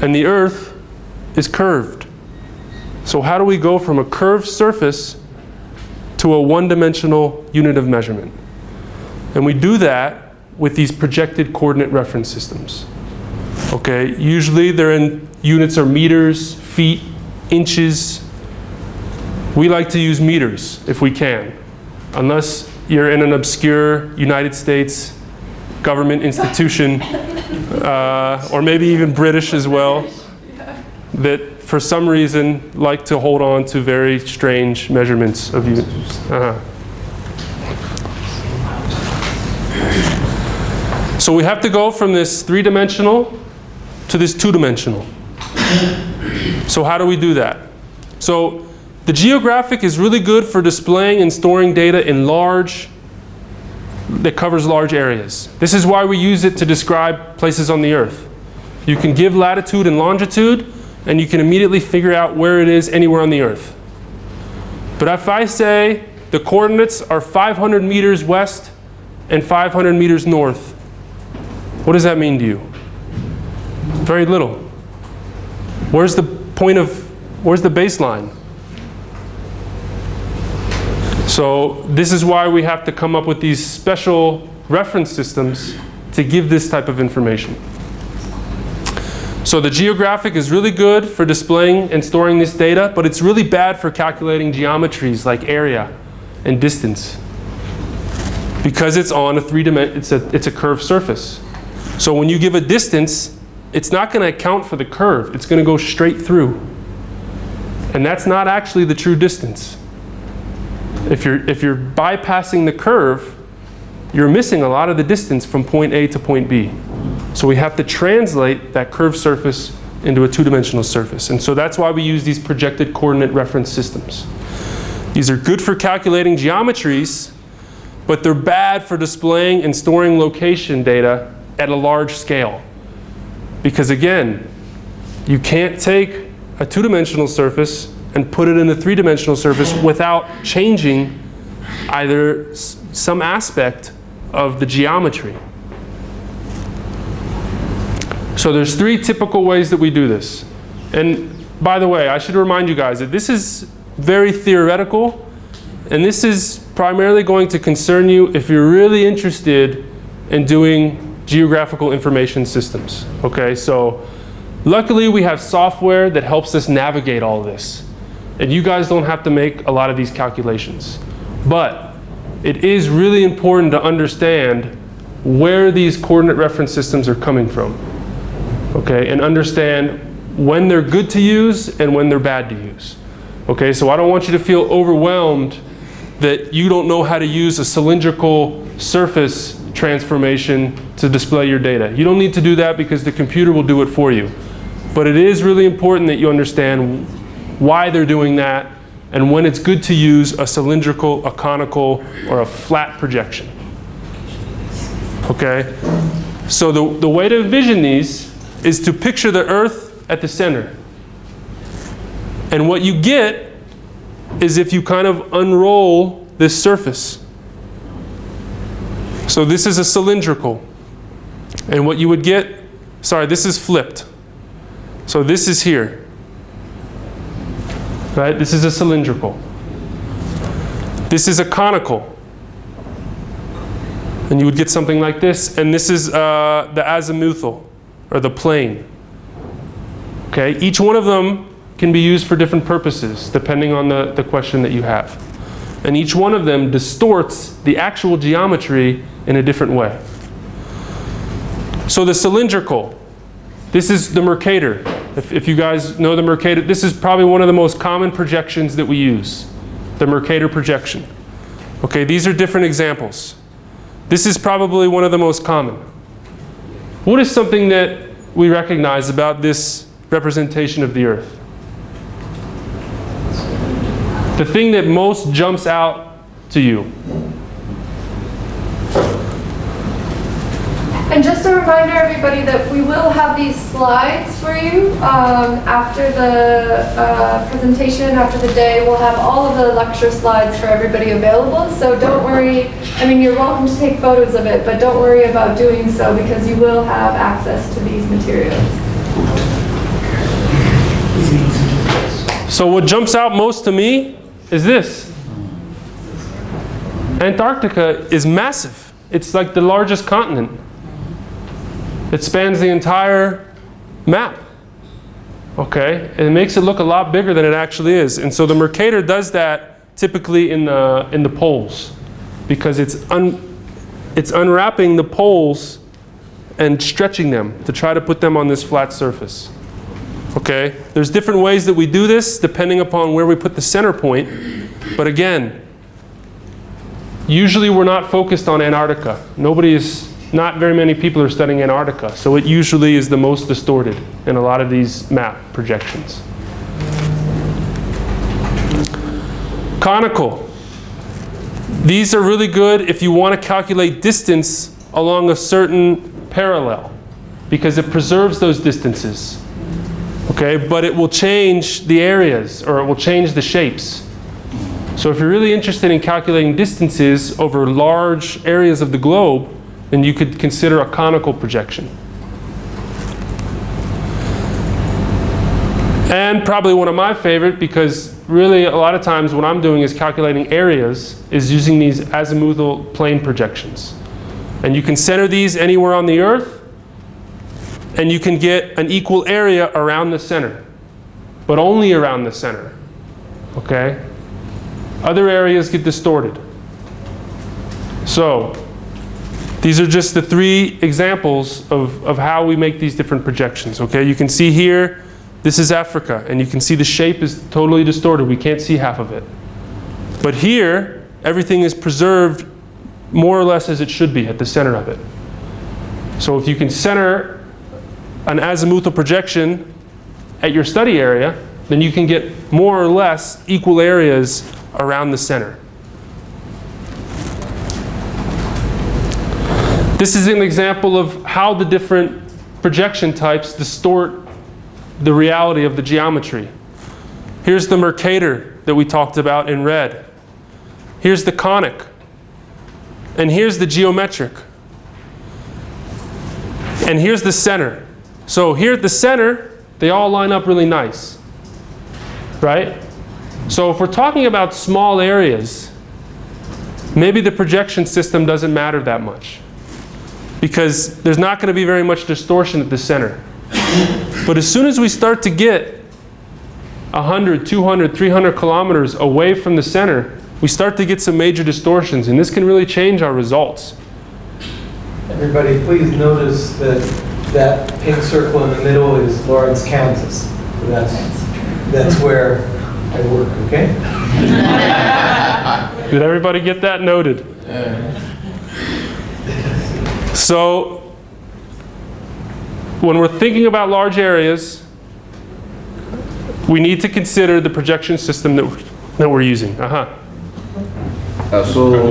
And the Earth is curved. So how do we go from a curved surface to a one-dimensional unit of measurement? And we do that with these projected coordinate reference systems. Okay, usually they're in units are meters, feet, inches. We like to use meters if we can, unless you're in an obscure United States government institution, uh, or maybe even British as well, that for some reason like to hold on to very strange measurements of units. Uh -huh. So we have to go from this three-dimensional to this two-dimensional. So how do we do that? So the geographic is really good for displaying and storing data in large, that covers large areas. This is why we use it to describe places on the earth. You can give latitude and longitude and you can immediately figure out where it is anywhere on the earth. But if I say the coordinates are 500 meters west and 500 meters north, what does that mean to you? Very little. Where's the point of, where's the baseline? So this is why we have to come up with these special reference systems to give this type of information. So the geographic is really good for displaying and storing this data, but it's really bad for calculating geometries like area and distance. Because it's on a three dimension, it's a, it's a curved surface. So when you give a distance, it's not going to account for the curve. It's going to go straight through. And that's not actually the true distance. If you're, if you're bypassing the curve, you're missing a lot of the distance from point A to point B. So we have to translate that curved surface into a two-dimensional surface. And so that's why we use these projected coordinate reference systems. These are good for calculating geometries, but they're bad for displaying and storing location data at a large scale. Because again, you can't take a two-dimensional surface and put it in a three-dimensional surface without changing either some aspect of the geometry. So there's three typical ways that we do this. And by the way, I should remind you guys that this is very theoretical and this is primarily going to concern you if you're really interested in doing geographical information systems. Okay, so luckily we have software that helps us navigate all this. And you guys don't have to make a lot of these calculations. But it is really important to understand where these coordinate reference systems are coming from. Okay, and understand when they're good to use and when they're bad to use. Okay, so I don't want you to feel overwhelmed that you don't know how to use a cylindrical surface transformation to display your data. You don't need to do that because the computer will do it for you. But it is really important that you understand why they're doing that and when it's good to use a cylindrical, a conical, or a flat projection. Okay? So the, the way to envision these is to picture the earth at the center. And what you get is if you kind of unroll this surface. So this is a cylindrical. And what you would get, sorry, this is flipped. So this is here. Right? This is a cylindrical. This is a conical. And you would get something like this. And this is uh, the azimuthal, or the plane. Okay? Each one of them can be used for different purposes, depending on the, the question that you have. And each one of them distorts the actual geometry in a different way. So the cylindrical, this is the Mercator. If, if, you guys know the Mercator, this is probably one of the most common projections that we use, the Mercator projection. Okay, these are different examples. This is probably one of the most common. What is something that we recognize about this representation of the earth? The thing that most jumps out to you. And just a reminder, everybody, that we will have these slides for you um, after the uh, presentation, after the day. We'll have all of the lecture slides for everybody available. So don't worry. I mean, you're welcome to take photos of it, but don't worry about doing so because you will have access to these materials. So what jumps out most to me is this. Antarctica is massive. It's like the largest continent. It spans the entire map. Okay? And it makes it look a lot bigger than it actually is. And so the Mercator does that typically in the, in the poles because it's, un, it's unwrapping the poles and stretching them to try to put them on this flat surface. Okay? There's different ways that we do this depending upon where we put the center point. But again, usually we're not focused on Antarctica. Nobody is, not very many people are studying Antarctica. So it usually is the most distorted in a lot of these map projections. Conical. These are really good if you want to calculate distance along a certain parallel because it preserves those distances. Okay, but it will change the areas or it will change the shapes. So if you're really interested in calculating distances over large areas of the globe, then you could consider a conical projection. And probably one of my favorite because really a lot of times what I'm doing is calculating areas is using these azimuthal plane projections. And you can center these anywhere on the earth and you can get an equal area around the center, but only around the center, okay? Other areas get distorted. So, these are just the three examples of, of how we make these different projections, okay? You can see here, this is Africa, and you can see the shape is totally distorted. We can't see half of it. But here, everything is preserved more or less as it should be at the center of it. So if you can center an azimuthal projection at your study area, then you can get more or less equal areas around the center. This is an example of how the different projection types distort the reality of the geometry. Here's the Mercator that we talked about in red. Here's the conic. And here's the geometric. And here's the center. So here at the center, they all line up really nice. Right? So if we're talking about small areas, maybe the projection system doesn't matter that much. Because there's not going to be very much distortion at the center. But as soon as we start to get 100, 200, 300 kilometers away from the center, we start to get some major distortions, and this can really change our results. Everybody, please notice that that pink circle in the middle is Lawrence, Kansas. That's, that's where I work, okay? Did everybody get that noted? So, when we're thinking about large areas, we need to consider the projection system that we're, that we're using. Uh-huh. Uh, so,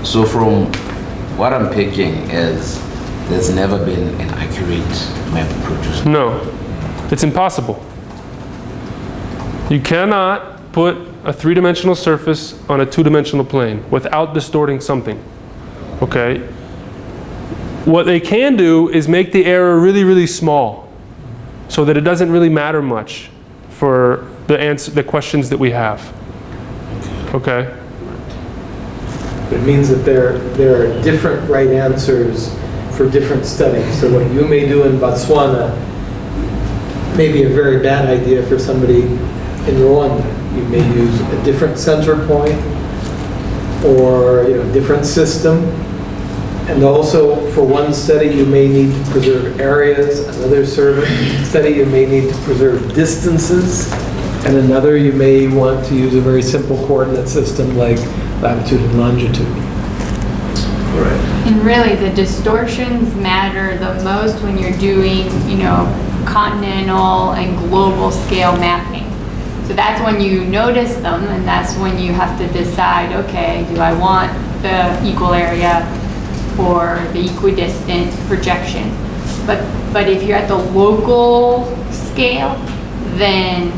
so from what I'm picking is there's never been an accurate map produced. No, it's impossible. You cannot put a three-dimensional surface on a two-dimensional plane without distorting something. Okay? What they can do is make the error really, really small so that it doesn't really matter much for the, answer, the questions that we have. Okay? It means that there, there are different right answers for different studies. So what you may do in Botswana may be a very bad idea for somebody in Rwanda. You may use a different center point or you know, different system. And also, for one study, you may need to preserve areas. Another survey study, you may need to preserve distances. And another, you may want to use a very simple coordinate system like latitude and longitude. Right. And really, the distortions matter the most when you're doing, you know, continental and global scale mapping. So that's when you notice them, and that's when you have to decide, okay, do I want the equal area or the equidistant projection? But, but if you're at the local scale, then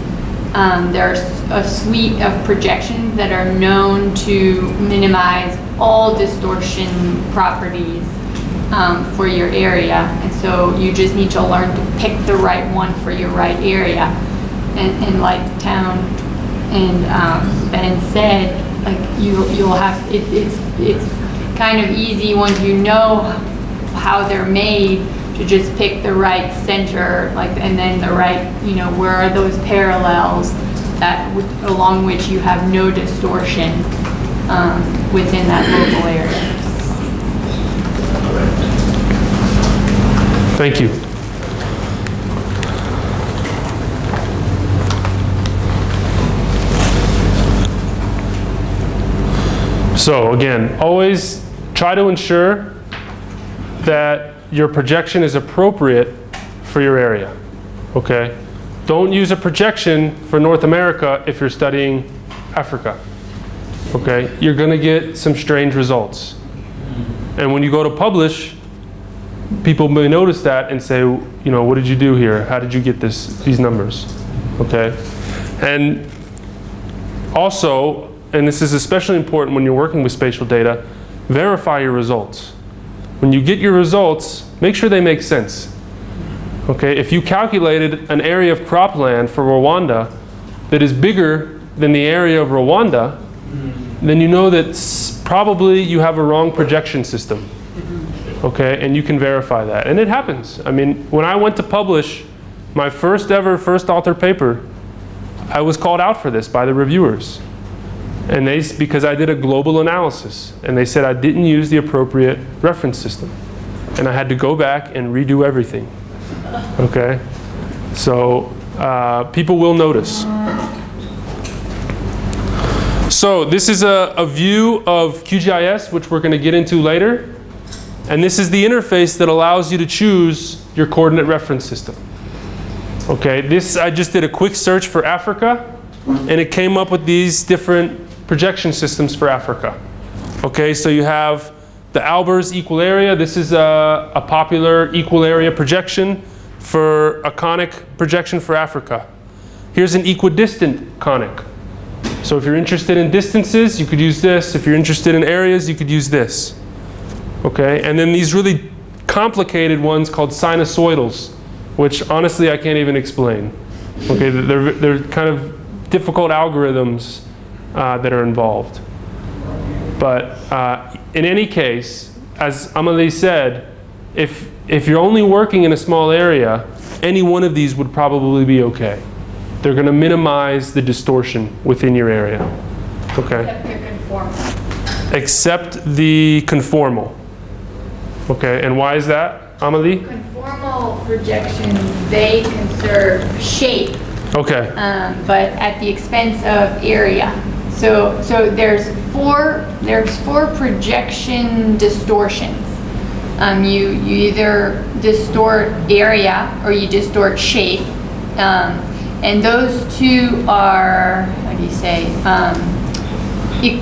um, there's a suite of projections that are known to minimize all distortion properties um, for your area. And so you just need to learn to pick the right one for your right area. And, like town and um, Ben said, like you, you'll have, it, it's, it's kind of easy once you know how they're made to just pick the right center, like, and then the right, you know, where are those parallels that, along which you have no distortion um, within that local area. Thank you. So again, always try to ensure that your projection is appropriate for your area, okay? Don't use a projection for North America if you're studying Africa, okay? You're gonna get some strange results. And when you go to publish, people may notice that and say, you know, what did you do here? How did you get this, these numbers? Okay? And also, and this is especially important when you're working with spatial data, verify your results. When you get your results, make sure they make sense. Okay? If you calculated an area of cropland for Rwanda that is bigger than the area of Rwanda, then you know that probably you have a wrong projection system okay, and you can verify that. And it happens. I mean, when I went to publish my first ever first author paper, I was called out for this by the reviewers. And they, because I did a global analysis, and they said I didn't use the appropriate reference system. And I had to go back and redo everything. Okay? So uh, people will notice. So this is a, a view of QGIS, which we're going to get into later. And this is the interface that allows you to choose your coordinate reference system. Okay, this, I just did a quick search for Africa, and it came up with these different projection systems for Africa. Okay, so you have the Albers equal area. This is a, a popular equal area projection for a conic projection for Africa. Here's an equidistant conic. So if you're interested in distances, you could use this. If you're interested in areas, you could use this. Okay, and then these really complicated ones called sinusoidals, which honestly I can't even explain. Okay, they're, they're kind of difficult algorithms uh, that are involved. But uh, in any case, as Amelie said, if, if you're only working in a small area, any one of these would probably be okay. They're going to minimize the distortion within your area. Okay? Except they're conformal. except the conformal. Okay, and why is that, Amelie? Conformal projections, they conserve shape, Okay, um, but at the expense of area. So, so there's four, there's four projection distortions. Um, you, you either distort area or you distort shape. Um, and those two are, how do you say, um, e-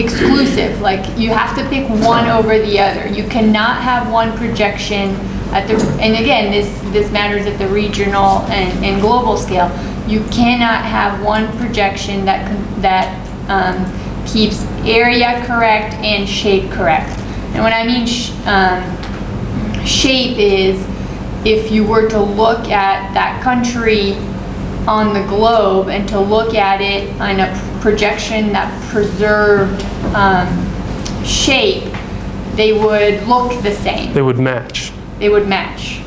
exclusive. Like you have to pick one over the other. You cannot have one projection at the, and again, this, this matters at the regional and, and global scale. You cannot have one projection that, that um, keeps area correct and shape correct. And when I mean sh- um, shape is if you were to look at that country on the globe and to look at it on a projection that preserved um, shape, they would look the same. they would match. They would match.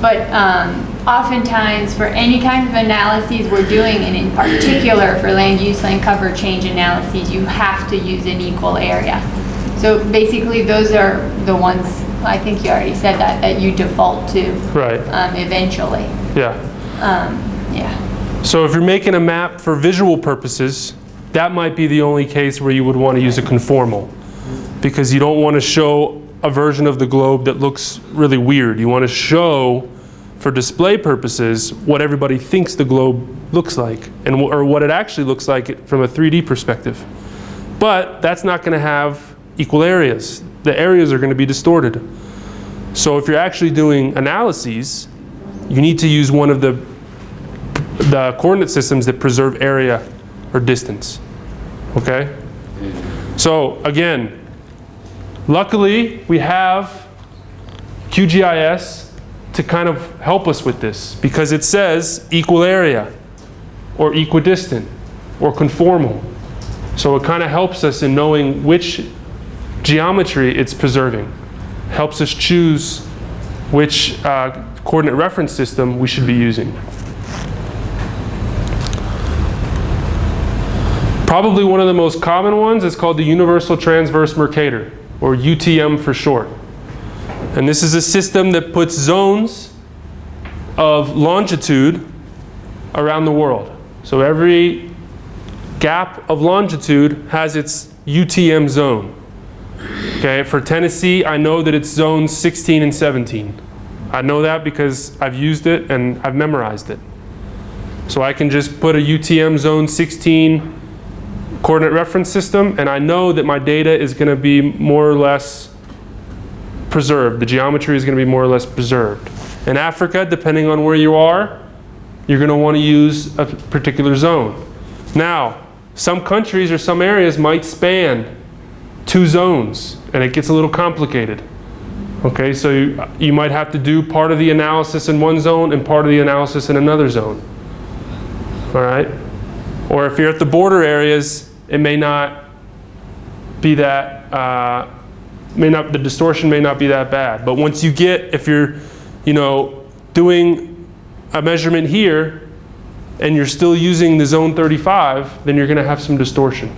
But um, oftentimes, for any kind of analyses we're doing, and in particular for land use, land cover change analyses, you have to use an equal area. So basically, those are the ones, I think you already said that, that you default to Right, um, eventually. yeah. Um, yeah. So if you're making a map for visual purposes, that might be the only case where you would want to use a conformal. Because you don't want to show a version of the globe that looks really weird. You want to show, for display purposes, what everybody thinks the globe looks like, and or what it actually looks like from a 3D perspective. But that's not going to have equal areas. The areas are going to be distorted. So if you're actually doing analyses, you need to use one of the the coordinate systems that preserve area or distance. Okay? So again, luckily we have QGIS to kind of help us with this because it says equal area or equidistant or conformal. So it kind of helps us in knowing which geometry it's preserving. Helps us choose which uh, coordinate reference system we should be using. Probably one of the most common ones is called the Universal Transverse Mercator, or UTM for short. And this is a system that puts zones of longitude around the world. So every gap of longitude has its UTM zone. Okay, for Tennessee, I know that it's zones 16 and 17. I know that because I've used it and I've memorized it. So I can just put a UTM zone 16 coordinate reference system and I know that my data is going to be more or less preserved. The geometry is going to be more or less preserved. In Africa, depending on where you are, you're going to want to use a particular zone. Now, some countries or some areas might span two zones and it gets a little complicated. Okay, so you, you might have to do part of the analysis in one zone and part of the analysis in another zone. All right? Or if you're at the border areas, it may not be that, uh, may not, the distortion may not be that bad. But once you get, if you're, you know, doing a measurement here and you're still using the zone 35, then you're going to have some distortion.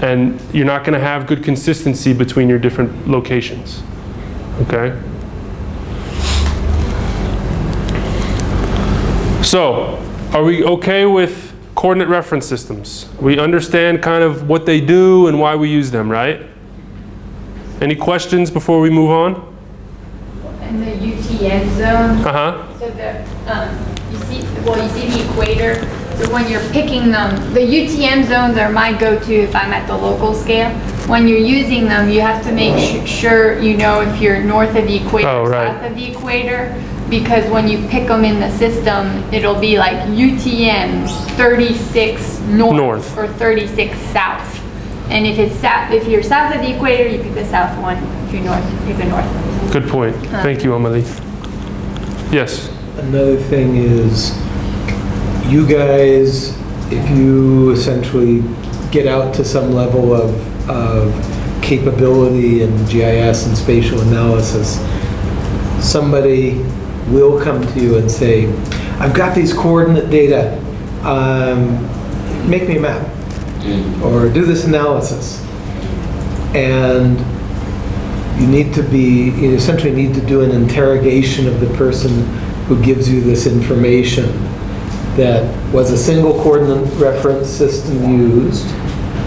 And you're not going to have good consistency between your different locations. Okay? So, are we okay with coordinate reference systems? We understand kind of what they do and why we use them, right? Any questions before we move on? And the UTM zone, Uh-huh. so the, um, you see, well, you see the equator, so when you're picking them, the UTM zones are my go-to if I'm at the local scale. When you're using them, you have to make su- sure you know if you're north of the equator, Oh, right. south of the equator, because when you pick them in the system, it'll be like UTM 36 north, North. or 36 south. And if it's south, if you're south of the equator, you pick the south one. If you're north, you pick the north. Good point. Thank you, Amelie. Yes. Another thing is, you guys, if you essentially get out to some level of, of capability in GIS and spatial analysis, somebody will come to you and say, I've got these coordinate data, um, make me a map, Mm-hmm. or do this analysis. And you need to be, you essentially need to do an interrogation of the person who gives you this information. That was a single coordinate reference system used,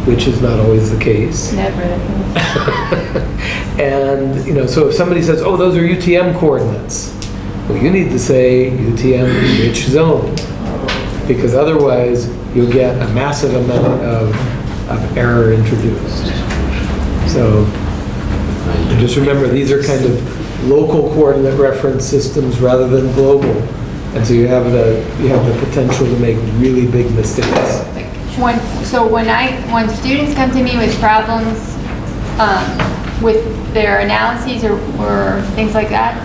which is not always the case. Never. And, you know, so if somebody says, oh, those are UTM coordinates, well, you need to say UTM which zone? Because otherwise, you'll get a massive amount of, of error introduced. So, just remember, these are kind of local coordinate reference systems rather than global. And so you have the, you have the potential to make really big mistakes. When, so when I, when students come to me with problems, um, with their analyses or, or things like that,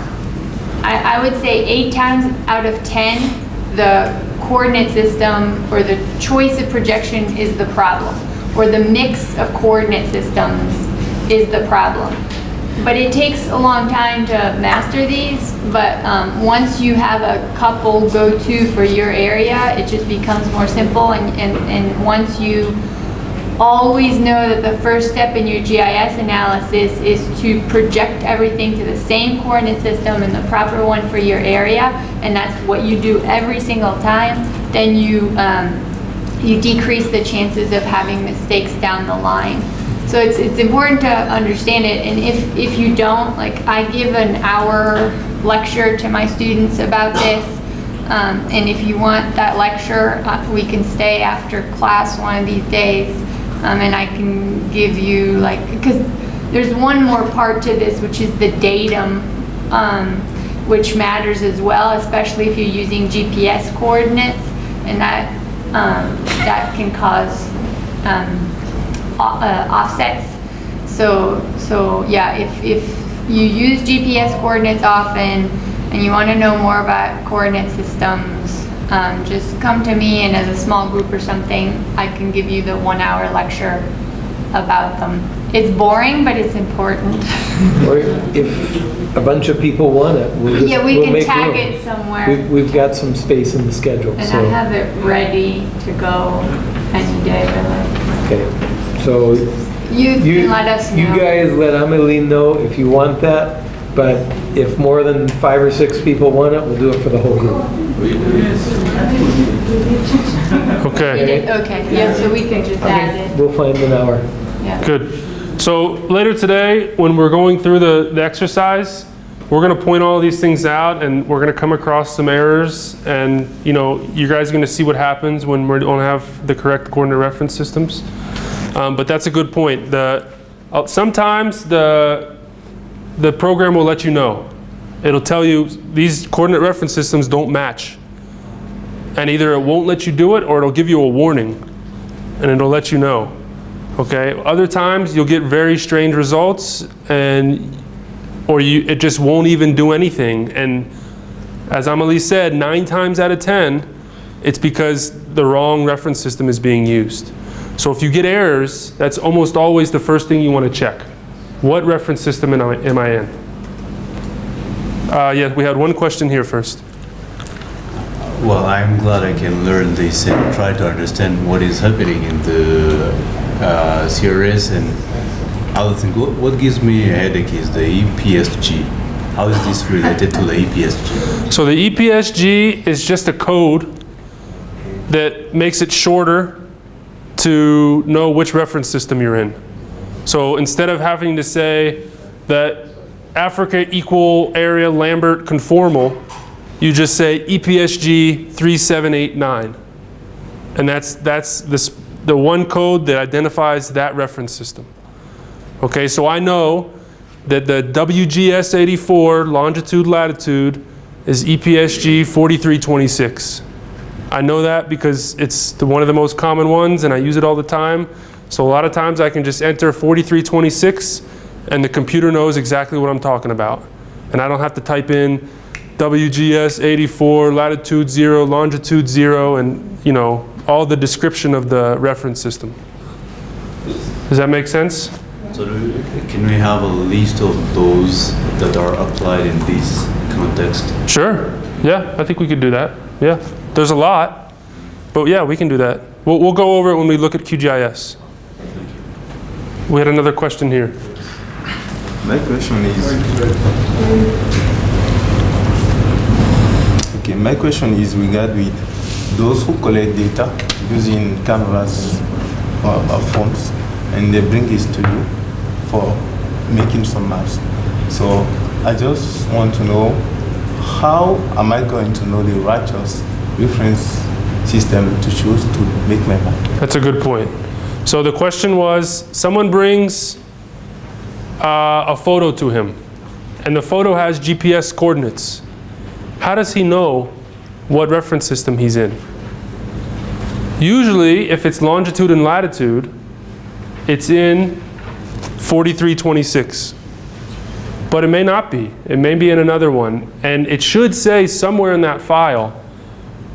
I, I would say eight times out of 10, the coordinate system or the choice of projection is the problem, or the mix of coordinate systems is the problem. But it takes a long time to master these, but um, once you have a couple go-to for your area, it just becomes more simple, and, and, and once you always know that the first step in your GIS analysis is to project everything to the same coordinate system and the proper one for your area, and that's what you do every single time, then you, um, you decrease the chances of having mistakes down the line. So it's, it's important to understand it, and if, if you don't, like, I give an hour lecture to my students about this, um, and if you want that lecture, uh, we can stay after class one of these days, um, and I can give you like, because there's one more part to this, which is the datum, um, which matters as well, especially if you're using GPS coordinates, and that, um, that can cause, um, uh, offsets. So, so yeah, if, if you use GPS coordinates often and you want to know more about coordinate systems, um, just come to me and as a small group or something, I can give you the one hour lecture about them. It's boring, but it's important. Or if a bunch of people want it, we'll just, Yeah, we we'll can tag room. it somewhere. We've, we've got some space in the schedule, And so. I have it ready to go any day, really. Okay, so You you, can let us know. you guys let Amelie know if you want that, but if more than five or six people want it, we'll do it for the whole group. Okay, Okay, yeah, so we can just add it, We'll find an hour. yeah. good. So later today, when we're going through the, the exercise, we're gonna point all these things out and we're gonna come across some errors and, you know, you guys are gonna see what happens when we don't have the correct coordinate reference systems. Um, but that's a good point. The, uh, sometimes the, the program will let you know. It'll tell you these coordinate reference systems don't match. And either it won't let you do it or it'll give you a warning and it'll let you know. Okay? Other times you'll get very strange results and or you it just won't even do anything and as Amelie said, 9 times out of 10 it's because the wrong reference system is being used. So if you get errors, that's almost always the first thing you want to check. What reference system am I in? Uh, yeah, we had one question here first. Well, I'm glad I can learn this and try to understand what is happening in the uh, CRS and other things. What, what gives me a headache is the EPSG. How is this related to the EPSG? So the EPSG is just a code that makes it shorter to know which reference system you're in. So instead of having to say that Africa equal area Lambert conformal, you just say EPSG 3789. And that's, that's this, the one code that identifies that reference system. Okay, so I know that the WGS 84 longitude latitude is EPSG 4326. I know that because it's the, one of the most common ones and I use it all the time. So a lot of times I can just enter 4326 and the computer knows exactly what I'm talking about. And I don't have to type in WGS 84, latitude 0, longitude 0, and you know, all the description of the reference system. Does that make sense? So do- can we have a list of those that are applied in this context? Sure. Yeah, I think we could do that. Yeah. There's a lot, but yeah, we can do that. We'll, we'll go over it when we look at QGIS. We had another question here. My question is. Okay, my question is regard with those who collect data using cameras or, or phones, and they bring this to you for making some maps. So I just want to know how am I going to know the righteous reference system to choose to make my map? That's a good point. So the question was, someone brings uh, a photo to him, and the photo has GPS coordinates. How does he know what reference system he's in? Usually, if it's longitude and latitude, it's in 4326. But it may not be. It may be in another one. And it should say somewhere in that file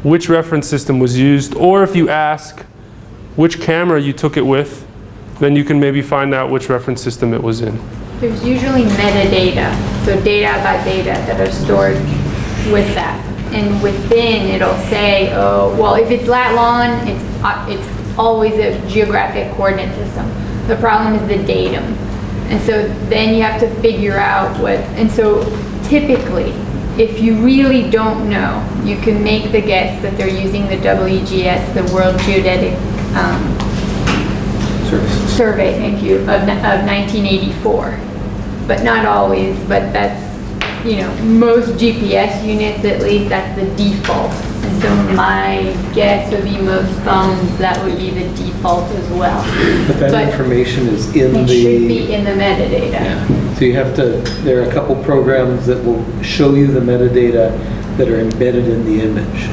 which reference system was used, or if you ask which camera you took it with, then you can maybe find out which reference system it was in. There's usually metadata, so data about data that are stored with that. And within, it'll say, oh, well, if it's lat long, it's, uh, it's always a geographic coordinate system. The problem is the datum. And so then you have to figure out what, and so typically, if you really don't know, you can make the guess that they're using the WGS, the World Geodetic um, survey, thank you, of, of 1984. But not always, but that's, you know, most GPS units, at least, that's the default. And so my guess would be most phones, that would be the default as well. But that But information is in It should be in the metadata. so you have to, there are a couple programs that will show you the metadata that are embedded in the image.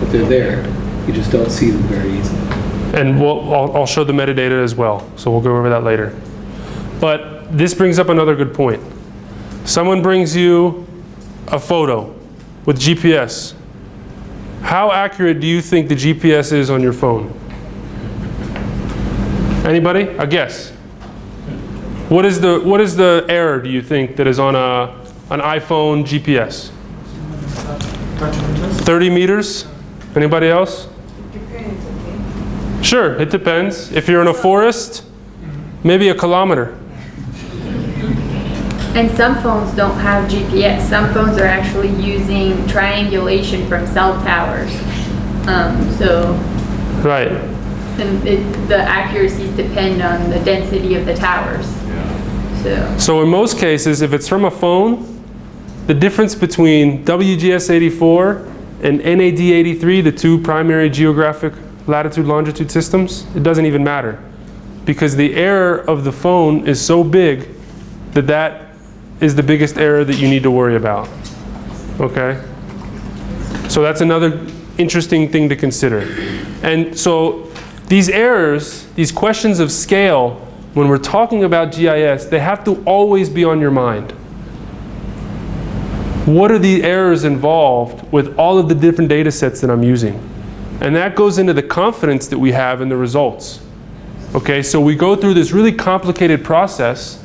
But they're there, you just don't see them very easily. And we'll, I'll, I'll show the metadata as well, so we'll go over that later. But this brings up another good point. Someone brings you a photo with GPS. How accurate do you think the GPS is on your phone? Anybody? A guess. What is the what is the error do you think that is on a an iPhone GPS? 30 meters? Anybody else? Sure, it depends. If you're in a forest, maybe a kilometer. And some phones don't have GPS. Some phones are actually using triangulation from cell towers. Um, so, Right. and it, the accuracies depend on the density of the towers. Yeah. So, So in most cases, if it's from a phone, the difference between WGS84 and NAD83, the two primary geographic latitude longitude systems, it doesn't even matter. Because the error of the phone is so big that that is the biggest error that you need to worry about. Okay? So that's another interesting thing to consider. And so these errors, these questions of scale, when we're talking about GIS, they have to always be on your mind. What are the errors involved with all of the different data sets that I'm using? And that goes into the confidence that we have in the results. Okay, so we go through this really complicated process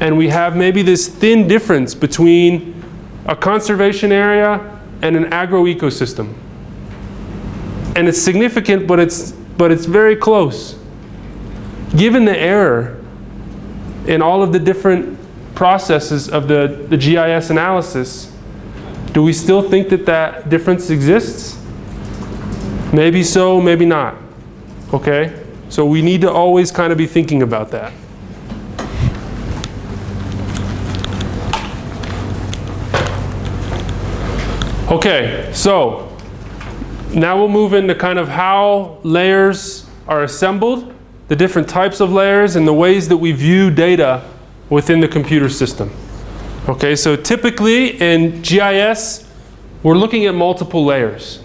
and we have maybe this thin difference between a conservation area and an agro-ecosystem. And it's significant, but it's, but it's very close. Given the error in all of the different processes of the, the GIS analysis, do we still think that that difference exists? Maybe so, maybe not. Okay? So we need to always kind of be thinking about that. Okay, so now we'll move into kind of how layers are assembled, the different types of layers, and the ways that we view data within the computer system. Okay, so typically in GIS, we're looking at multiple layers.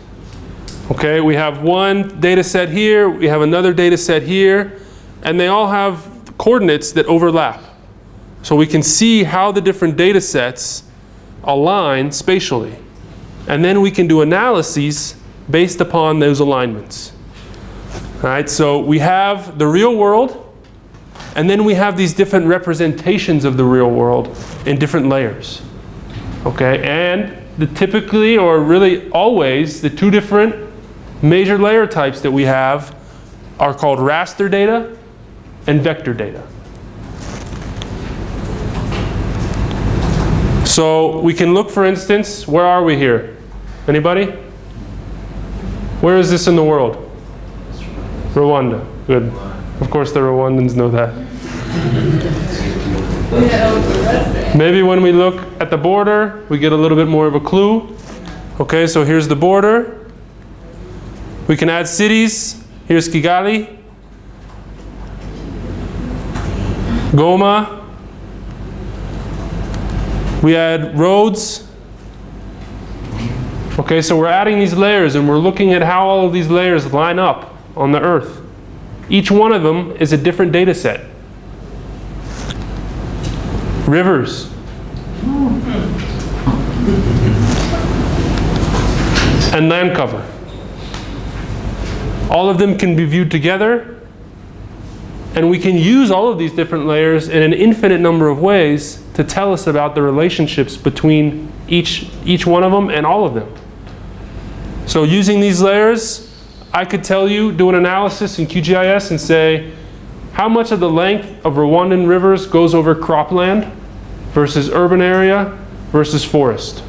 Okay, we have one data set here, we have another data set here, and they all have coordinates that overlap. So we can see how the different data sets align spatially. And then we can do analyses based upon those alignments. All right, so we have the real world, and then we have these different representations of the real world in different layers. Okay, and the typically, or really always, the two different major layer types that we have are called raster data and vector data. So we can look, for instance, where are we here? Anybody? Where is this in the world? Rwanda. Good. Of course the Rwandans know that. Maybe when we look at the border, we get a little bit more of a clue. Okay, so here's the border. We can add cities. Here's Kigali. Goma. We add roads. Okay, so we're adding these layers and we're looking at how all of these layers line up on the earth. Each one of them is a different data set. Rivers. And land cover. All of them can be viewed together and we can use all of these different layers in an infinite number of ways to tell us about the relationships between each, each one of them and all of them. So using these layers, I could tell you, do an analysis in QGIS and say, how much of the length of Rwandan rivers goes over cropland versus urban area versus forest?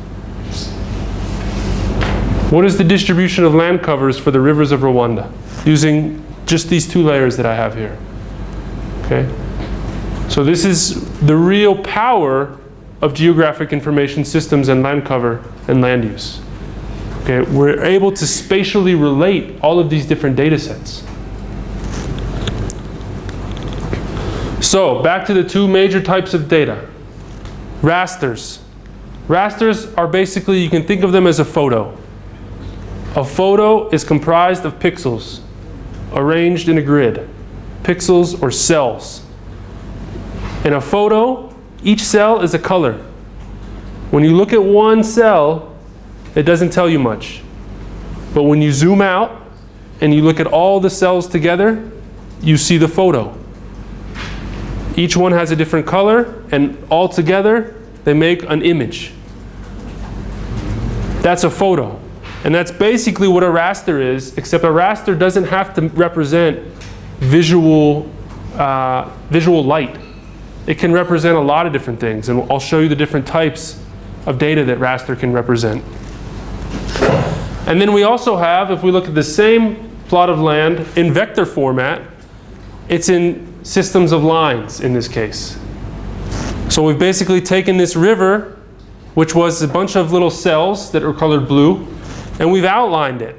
What is the distribution of land covers for the rivers of Rwanda using just these two layers that I have here? Okay. So this is the real power of geographic information systems and land cover and land use. Okay, we're able to spatially relate all of these different data sets. So back to the two major types of data. Rasters. Rasters are basically, you can think of them as a photo. A photo is comprised of pixels arranged in a grid. Pixels or cells. In a photo, each cell is a color. When you look at one cell, it doesn't tell you much. But when you zoom out and you look at all the cells together, you see the photo. Each one has a different color, and all together, they make an image. That's a photo. And that's basically what a raster is, except a raster doesn't have to represent visual, uh, visual light. It can represent a lot of different things, and I'll show you the different types of data that raster can represent. And then we also have, if we look at the same plot of land in vector format, it's in systems of lines in this case. So we've basically taken this river, which was a bunch of little cells that are colored blue, and we've outlined it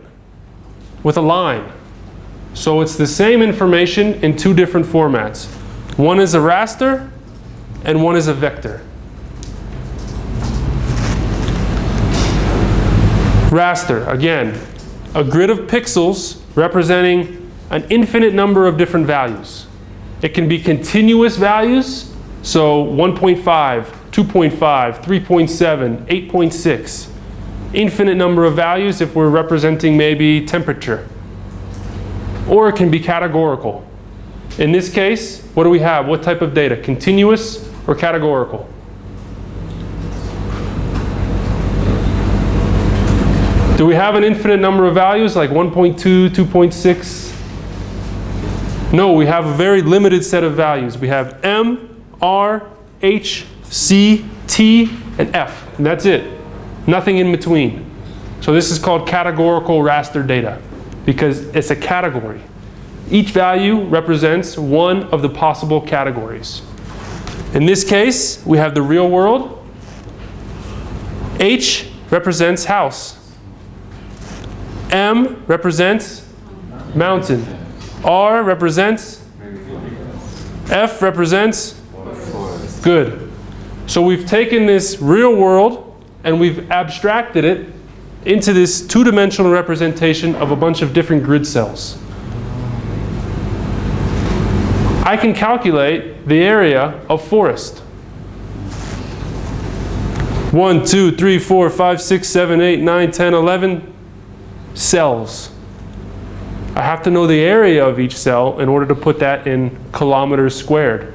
with a line. So it's the same information in two different formats. One is a raster, and one is a vector. Raster, again, a grid of pixels representing an infinite number of different values. It can be continuous values, so 1.5, 2.5, 3.7, 8.6. Infinite number of values if we're representing maybe temperature. Or it can be categorical. In this case, what do we have? What type of data? Continuous or categorical? Do we have an infinite number of values like 1.2, 2.6? No, we have a very limited set of values. We have M, R, H, C, T, and F. And that's it. Nothing in between. So this is called categorical raster data because it's a category. Each value represents one of the possible categories. In this case, we have the real world. H represents house. M represents mountain. R represents F represents good. So we've taken this real world and we've abstracted it into this two-dimensional representation of a bunch of different grid cells. I can calculate the area of forest. 1, 2, 3, 4, 5, 6, 7, 8, 9, 10, 11 cells. I have to know the area of each cell in order to put that in kilometers squared.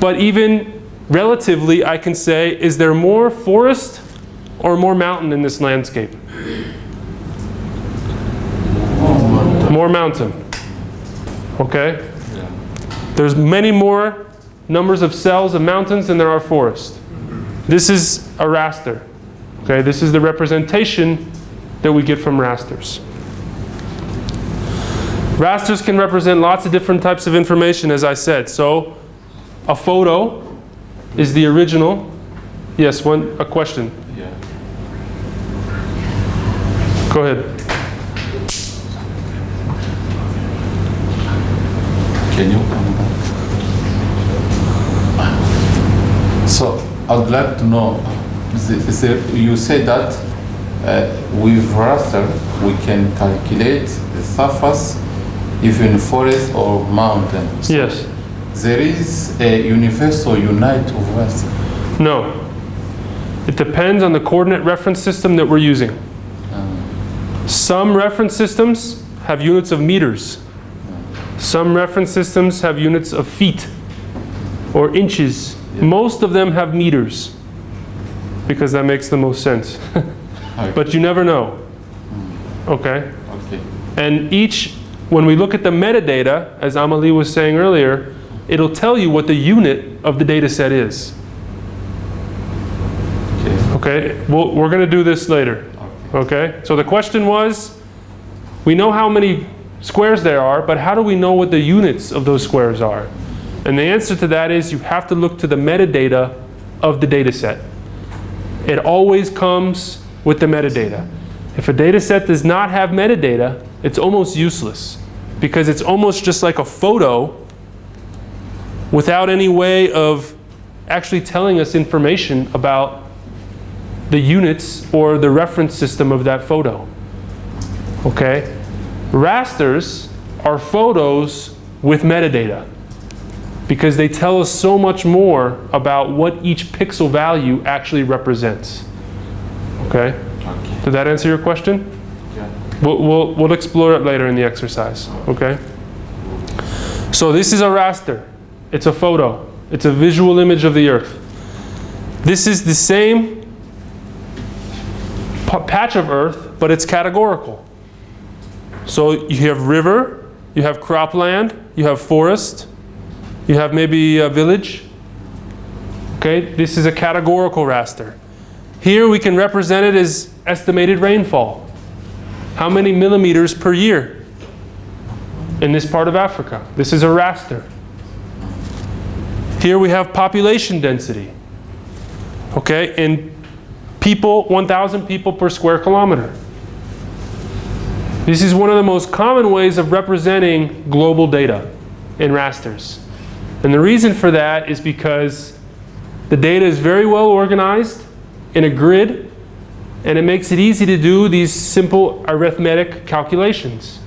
But even relatively, I can say, is there more forest or more mountain in this landscape? More mountain. Okay? There's many more numbers of cells of mountains than there are forest. This is a raster. Okay, this is the representation that we get from rasters. Rasters can represent lots of different types of information, as I said. So, a photo is the original. Yes, one a question. Yeah. Go ahead. Can you? So I'd like to know, the- the- you say that uh, with raster, we can calculate the surface, even forest or mountain. So Yes. There is a universal unite of raster. No. It depends on the coordinate reference system that we're using. Some reference systems have units of meters. Some reference systems have units of feet or inches. Most of them have meters because that makes the most sense. but you never know. Okay? Okay. And each, when we look at the metadata, as Amalie was saying earlier, it'll tell you what the unit of the data set is. Okay. Okay? We'll, we're going to do this later. Okay? So the question was, we know how many squares there are, but how do we know what the units of those squares are? And the answer to that is you have to look to the metadata of the data set. It always comes with the metadata. If a data set does not have metadata, it's almost useless because it's almost just like a photo without any way of actually telling us information about the units or the reference system of that photo. Okay? Rasters are photos with metadata. because they tell us so much more about what each pixel value actually represents. Okay? Okay. Did that answer your question? Yeah. We'll, we'll, we'll explore it later in the exercise, okay? So this is a raster. It's a photo. It's a visual image of the Earth. This is the same patch of Earth, but it's categorical. So you have river, you have cropland, you have forest, you have maybe a village. Okay, this is a categorical raster. Here we can represent it as estimated rainfall. How many millimeters per year in this part of Africa? This is a raster. Here we have population density. Okay, in people, 1,000 people per square kilometer. This is one of the most common ways of representing global data in rasters. And the reason for that is because the data is very well organized in a grid and it makes it easy to do these simple arithmetic calculations.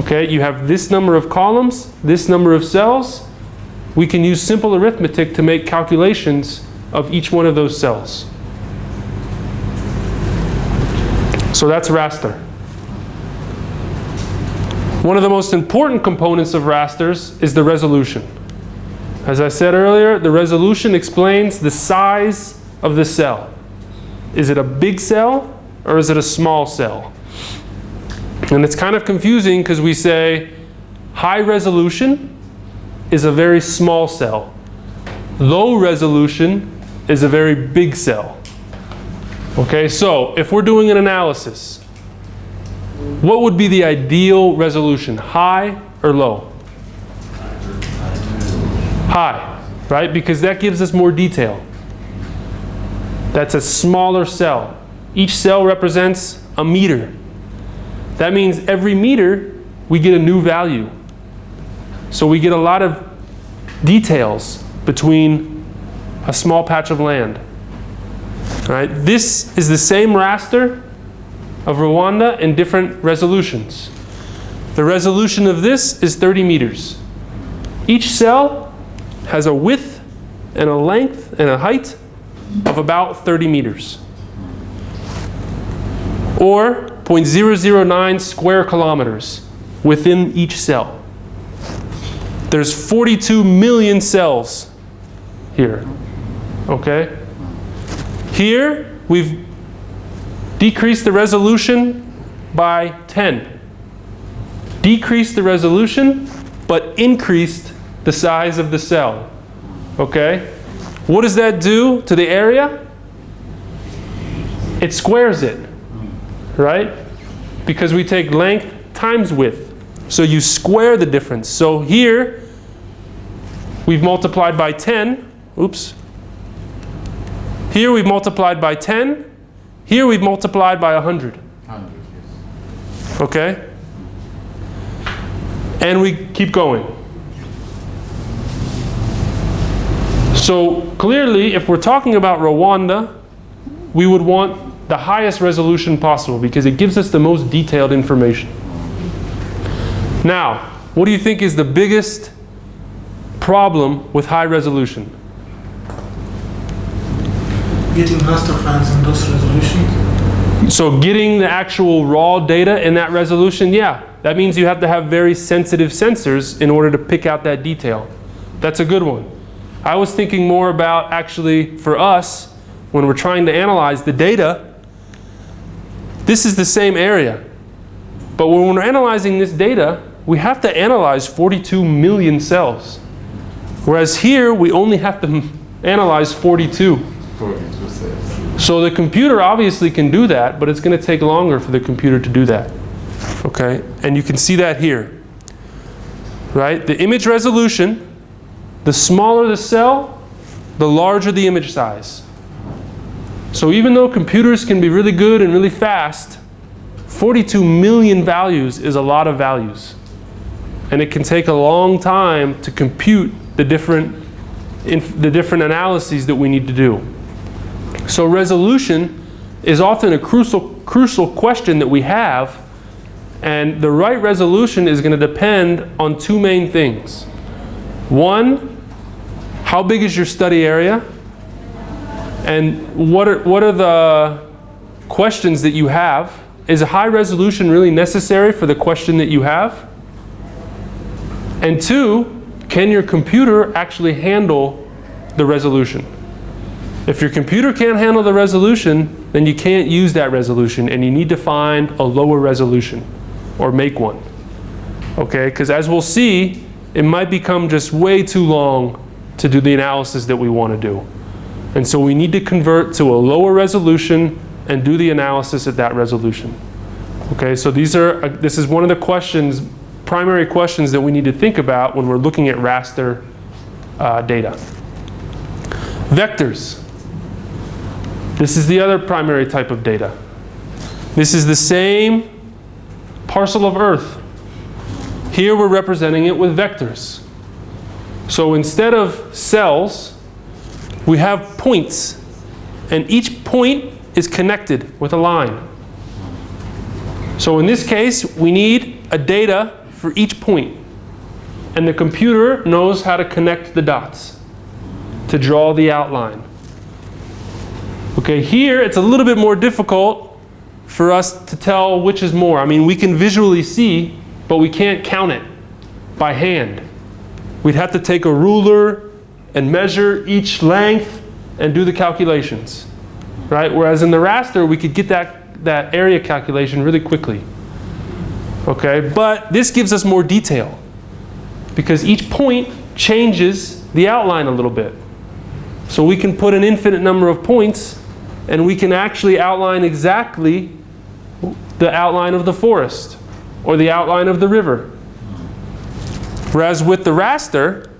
Okay, you have this number of columns, this number of cells. We can use simple arithmetic to make calculations of each one of those cells. So that's raster. One of the most important components of rasters is the resolution. As I said earlier, the resolution explains the size of the cell. Is it a big cell or is it a small cell? And it's kind of confusing because we say high resolution is a very small cell. Low resolution is a very big cell. Okay, so if we're doing an analysis, what would be the ideal resolution, high or low? High, right? Because that gives us more detail. That's a smaller cell. Each cell represents a meter. That means every meter we get a new value. So we get a lot of details between a small patch of land. All right, this is the same raster of Rwanda in different resolutions. The resolution of this is 30 meters. Each cell has a width and a length and a height of about 30 meters. Or 0.009 square kilometers within each cell. There's 42 million cells here. Okay? Here, we've decreased the resolution by 10. Decreased the resolution, but increased the size of the cell. Okay? What does that do to the area? It squares it, right? Because we take length times width. So you square the difference. So here, we've multiplied by 10. Oops. Here we've multiplied by 10. Here we've multiplied by 100. 100, yes. Okay? And we keep going. So clearly, if we're talking about Rwanda, we would want the highest resolution possible because it gives us the most detailed information. Now, what do you think is the biggest problem with high resolution? getting raster files in those resolutions. So getting the actual raw data in that resolution, yeah, that means you have to have very sensitive sensors in order to pick out that detail. That's a good one. I was thinking more about actually for us, when we're trying to analyze the data, this is the same area. But when we're analyzing this data, we have to analyze 42 million cells. Whereas here, we only have to analyze 42. 42 cells. So the computer obviously can do that, but it's going to take longer for the computer to do that. Okay, and you can see that here. Right? The image resolution, the smaller the cell, the larger the image size. So even though computers can be really good and really fast, 42 million values is a lot of values. And it can take a long time to compute the different, the different analyses that we need to do. So resolution is often a crucial, crucial question that we have, and the right resolution is going to depend on two main things. One, how big is your study area? And what are, what are the questions that you have? Is a high resolution really necessary for the question that you have? And two, can your computer actually handle the resolution? If your computer can't handle the resolution, then you can't use that resolution and you need to find a lower resolution or make one. Okay, because as we'll see, it might become just way too long to do the analysis that we want to do. And so we need to convert to a lower resolution and do the analysis at that resolution. Okay, so these are, uh, this is one of the questions, primary questions that we need to think about when we're looking at raster uh, data. Vectors. This is the other primary type of data. This is the same parcel of Earth. Here we're representing it with vectors. So instead of cells, we have points. And each point is connected with a line. So in this case, we need a data for each point. And the computer knows how to connect the dots to draw the outline. Okay, here it's a little bit more difficult for us to tell which is more. I mean, we can visually see, but we can't count it by hand. We'd have to take a ruler and measure each length and do the calculations, right? Whereas in the raster, we could get that, that area calculation really quickly. Okay, but this gives us more detail because each point changes the outline a little bit. So we can put an infinite number of points and we can actually outline exactly the outline of the forest or the outline of the river. Whereas with the raster,